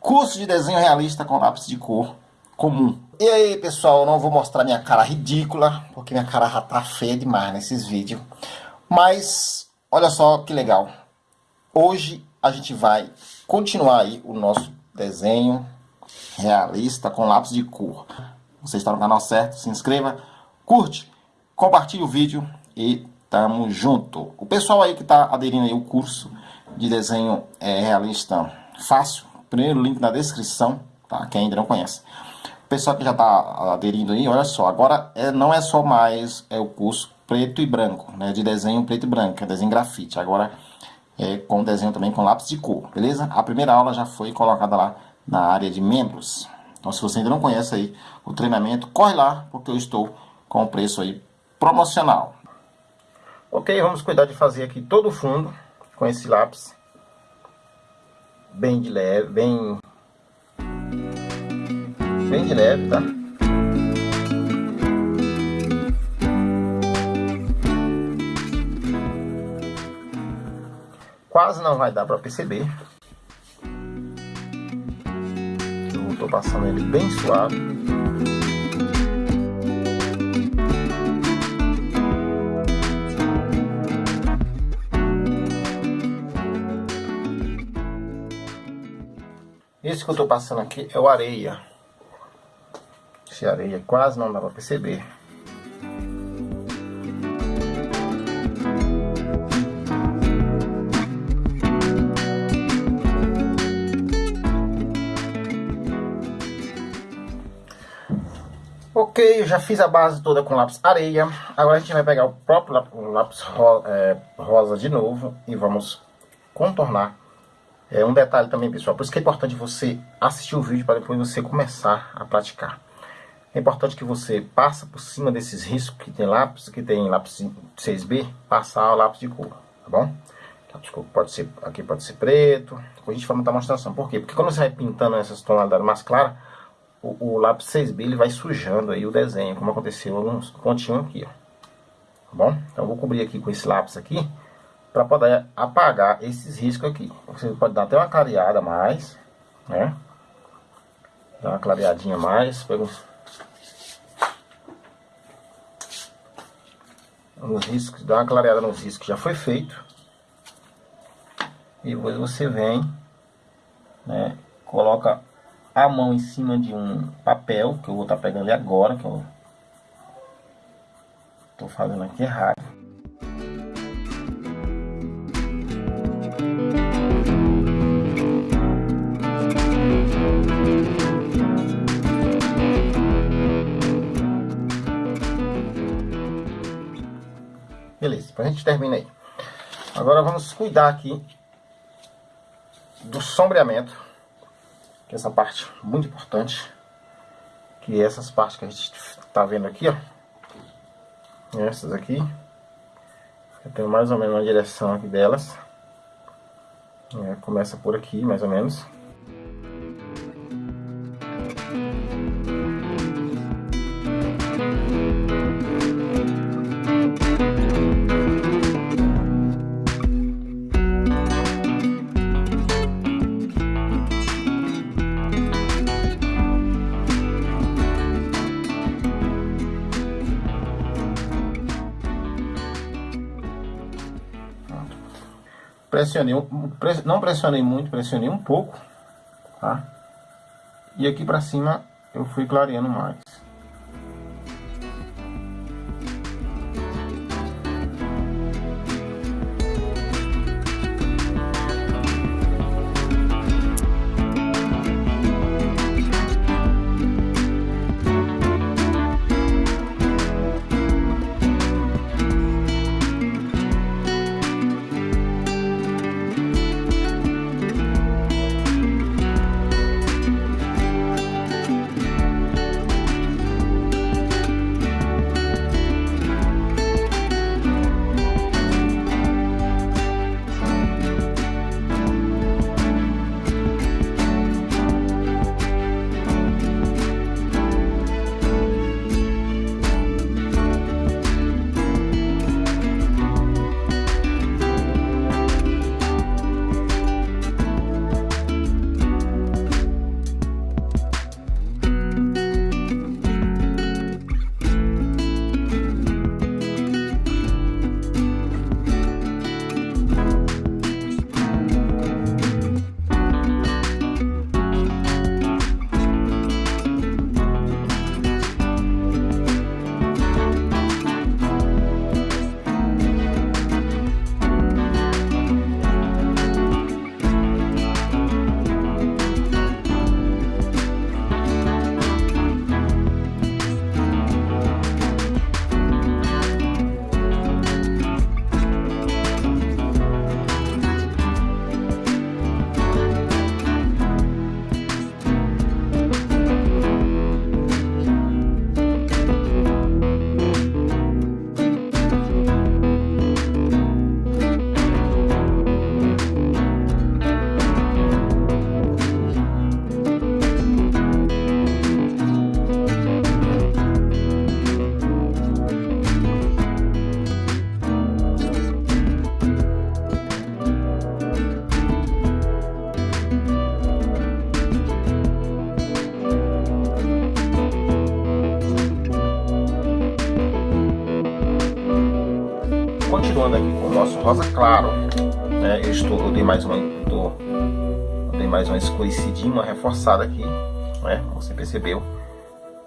Curso de desenho realista com lápis de cor comum. E aí, pessoal, eu não vou mostrar minha cara ridícula, porque minha cara já tá feia demais nesses vídeos. Mas, olha só que legal. Hoje a gente vai continuar aí o nosso desenho realista com lápis de cor. Você está no canal certo, se inscreva, curte, compartilhe o vídeo e tamo junto. O pessoal aí que está aderindo aí o curso de desenho é, realista fácil, primeiro link na descrição, tá? Quem ainda não conhece. Pessoal que já está aderindo aí, olha só, agora é, não é só mais é o curso preto e branco, né? De desenho preto e branco, é desenho grafite. Agora é com desenho também com lápis de cor, beleza? A primeira aula já foi colocada lá na área de membros. Então, se você ainda não conhece aí o treinamento, corre lá, porque eu estou com o preço aí promocional. Ok, vamos cuidar de fazer aqui todo o fundo com esse lápis. Bem de leve, bem... Bem de leve, tá? Quase não vai dar para perceber. Eu estou passando ele bem suave. Esse que eu estou passando aqui é o areia. Esse areia quase não dá para perceber. Ok, eu já fiz a base toda com lápis areia. Agora a gente vai pegar o próprio lápis é, rosa de novo e vamos contornar é um detalhe também, pessoal, por isso que é importante você assistir o vídeo para depois você começar a praticar. É importante que você passe por cima desses riscos que tem lápis, que tem lápis 6B, passar o lápis de cor, tá bom? Lápis de cor pode ser, aqui pode ser preto, a gente vai montar uma demonstração. Por quê? Porque quando você vai pintando essas tonalidades mais claras, o, o, lápis 6B ele vai sujando aí o desenho, como aconteceu alguns pontinhos aqui, ó. Tá bom? Então eu vou cobrir aqui com esse lápis aqui, para poder apagar esses riscos aqui. Você pode dar até uma clareada mais, né? Dar uma clareadinha mais, pega os, nos riscos, dá uma clareada nos riscos que já foi feito. E depois você vem, né? Coloca a mão em cima de um papel, que eu vou estar tá pegando agora, que eu tô fazendo aqui errado. A gente termina aí. Agora vamos cuidar aqui do sombreamento, que é essa parte muito importante, que é essas partes que a gente está vendo aqui, ó. Essas aqui. Eu tenho mais ou menos uma direção aqui delas. É, começa por aqui, mais ou menos. Pressionei, não pressionei muito, pressionei um pouco, tá? E aqui pra cima eu fui clareando mais. Rosa claro, né? Eu estou, eu dei mais uma, eu dei mais uma escurecidinha, uma reforçada aqui, né? Você percebeu?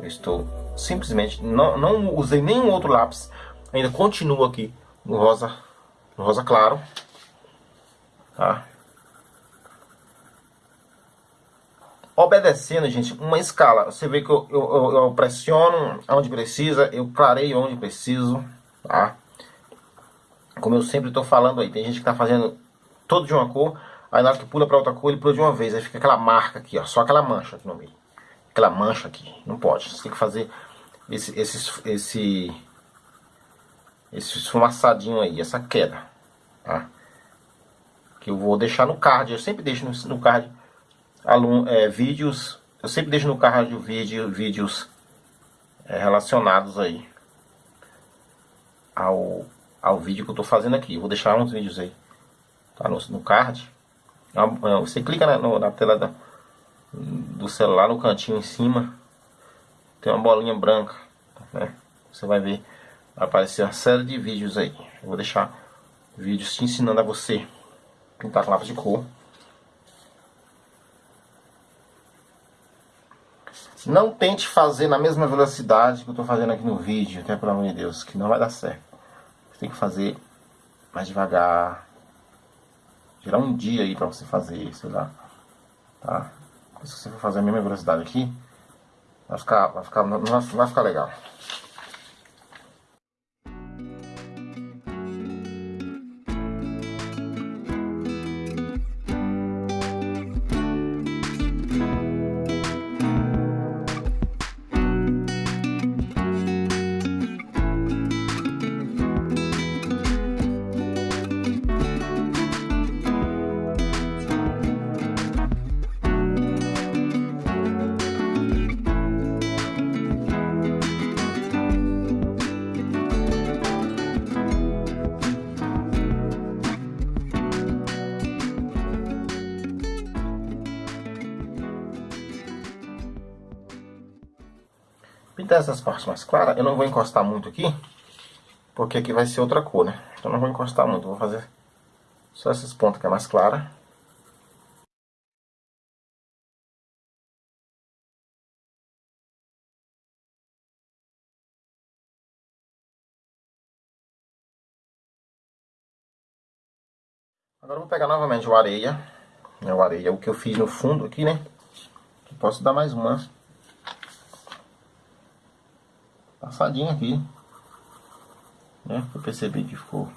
Eu estou simplesmente não, não usei nenhum outro lápis, ainda continuo aqui no rosa, no rosa claro, tá? Obedecendo, gente, uma escala. Você vê que eu, eu, eu pressiono onde precisa, eu clareio onde preciso, tá? Como eu sempre estou falando aí, tem gente que está fazendo todo de uma cor, aí na hora que pula para outra cor, ele pula de uma vez, aí fica aquela marca aqui, ó, só aquela mancha aqui no meio. Aquela mancha aqui, não pode. Você tem que fazer esse, esse, esse, esse esfumaçadinho aí, essa queda, tá? Que eu vou deixar no card, eu sempre deixo no, card é, vídeos, eu sempre deixo no card vídeo, vídeos é, relacionados aí ao, ao vídeo que eu tô fazendo aqui. Eu vou deixar uns vídeos aí, tá no, no card. É você clica na, no, na tela da, do celular, no cantinho em cima, tem uma bolinha branca, né? Você vai ver, aparecer uma série de vídeos aí. Eu vou deixar vídeos te ensinando a você pintar com lápis de cor. Não tente fazer na mesma velocidade que eu estou fazendo aqui no vídeo, até pelo amor de Deus, que não vai dar certo. Você tem que fazer mais devagar. Tirar um dia aí para você fazer, sei lá. Tá? Se você for fazer a mesma velocidade aqui, vai ficar, vai ficar, não vai ficar legal. Pintar essas partes mais claras, eu não vou encostar muito aqui, porque aqui vai ser outra cor, né? Então não vou encostar muito, vou fazer só essas pontas que é mais clara. Agora vou pegar novamente o areia, né, o areia, o que eu fiz no fundo aqui, né? Posso dar mais uma passadinha aqui. Né? Eu percebi que ficou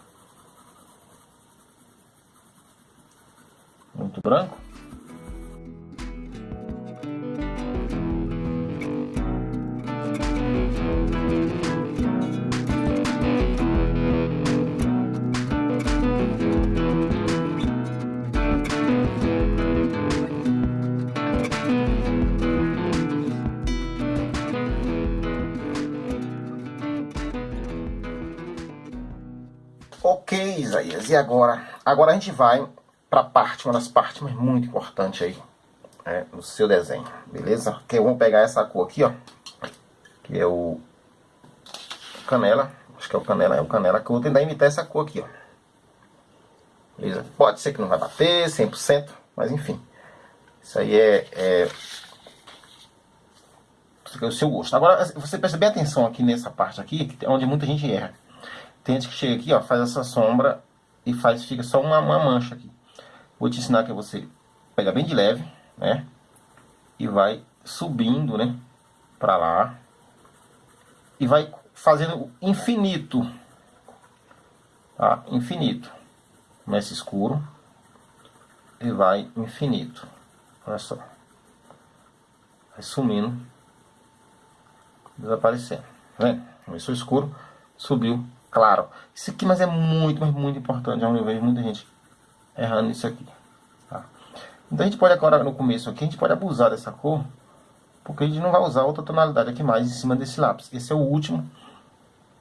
muito branco. E agora? Agora a gente vai para a parte, uma das partes muito importantes aí é, no seu desenho, beleza? Que eu vou pegar essa cor aqui, ó, que é o canela, acho que é o canela, é o canela, que eu vou tentar imitar essa cor aqui, ó. Beleza? Pode ser que não vai bater 100%, mas enfim, isso aí é, é o seu gosto. Agora, você perceber atenção aqui nessa parte aqui, onde muita gente erra. Tem gente que chega aqui, ó, faz essa sombra e faz, fica só uma, uma mancha aqui. Vou te ensinar que você pega bem de leve, né? E vai subindo, né? Pra lá. E vai fazendo infinito. Tá? Infinito. Começa escuro. E vai infinito. Olha só. Vai sumindo. Desaparecendo. Tá vendo? Começou escuro. Subiu claro. Isso aqui, mas é muito, mas muito importante. Eu vejo muita gente errando isso aqui. Tá? Então a gente pode agora, no começo aqui, a gente pode abusar dessa cor. Porque a gente não vai usar outra tonalidade aqui mais em cima desse lápis. Esse é o último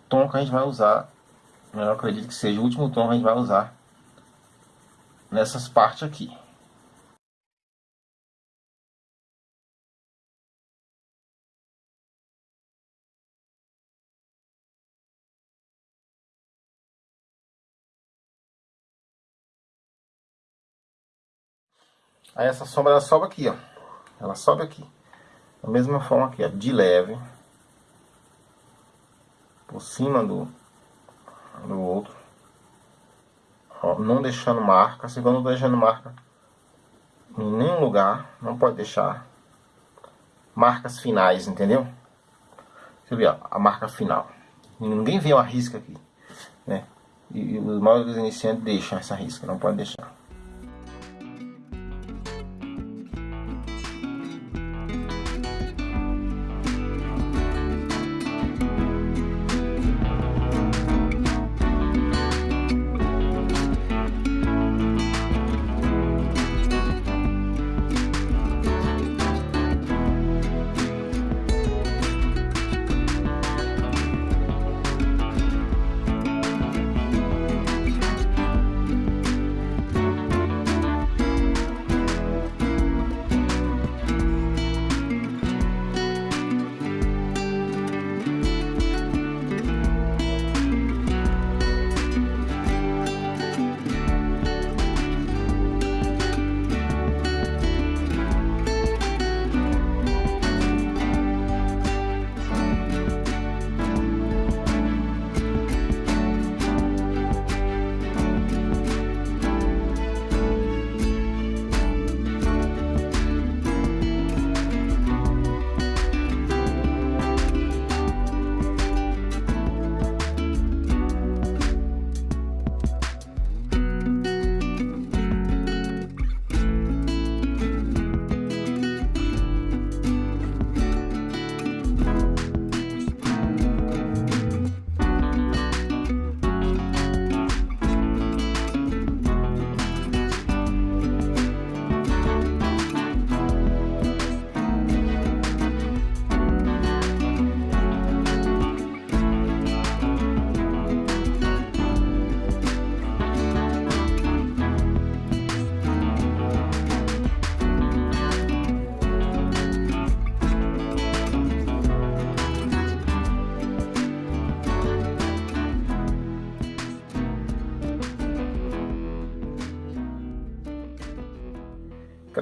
tom que a gente vai usar. Eu acredito que seja o último tom que a gente vai usar nessas partes aqui. Aí essa sombra ela sobe aqui, ó. Ela sobe aqui. Da mesma forma aqui, ó, de leve. Por cima do, do outro. Ó, não deixando marca. Segundo não deixando marca em nenhum lugar. Não pode deixar marcas finais, entendeu? Deixa eu ver, ó, a marca final. Ninguém vê uma risca aqui, né? E, e os maiores iniciantes deixam essa risca, não pode deixar.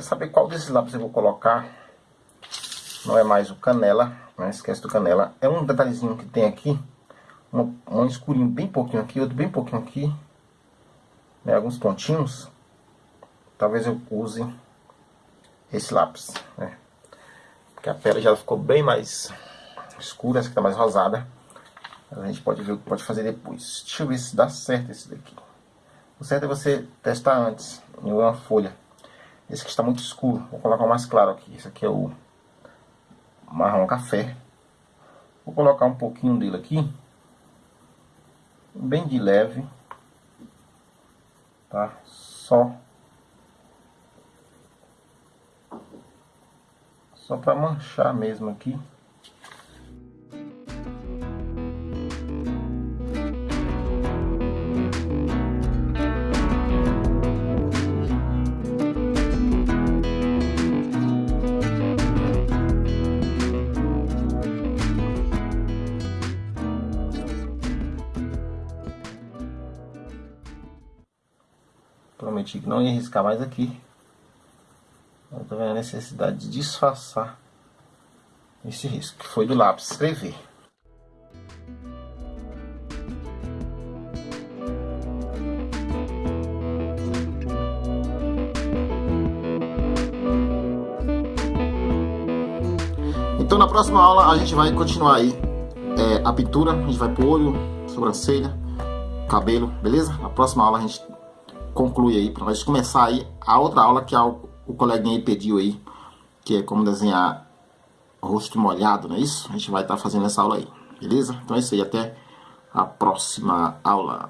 Saber qual desses lápis eu vou colocar. Não é mais o canela, né? Esquece do canela. É um detalhezinho que tem aqui. Um, um escurinho bem pouquinho aqui, outro bem pouquinho aqui. Né? Alguns pontinhos. Talvez eu use esse lápis, né? Porque a pele já ficou bem mais escura, essa aqui tá mais rosada. A gente pode ver o que pode fazer depois. Deixa eu ver se dá certo esse daqui. O certo é você testar antes em uma folha. Esse aqui está muito escuro. Vou colocar mais claro aqui. Esse aqui é o marrom café. Vou colocar um pouquinho dele aqui. Bem de leve. Tá? Só. Só para manchar mesmo aqui. Prometi que não ia riscar mais aqui. Eu tô vendo a necessidade de disfarçar esse risco, que foi do lápis escrever. Então na próxima aula a gente vai continuar aí é, a pintura, a gente vai pro olho, sobrancelha, cabelo, beleza? Na próxima aula a gente conclui aí, para nós começar aí a outra aula que o, o coleguinha aí pediu aí, que é como desenhar rosto molhado, não é isso? A gente vai estar tá fazendo essa aula aí, beleza? Então é isso aí, até a próxima aula.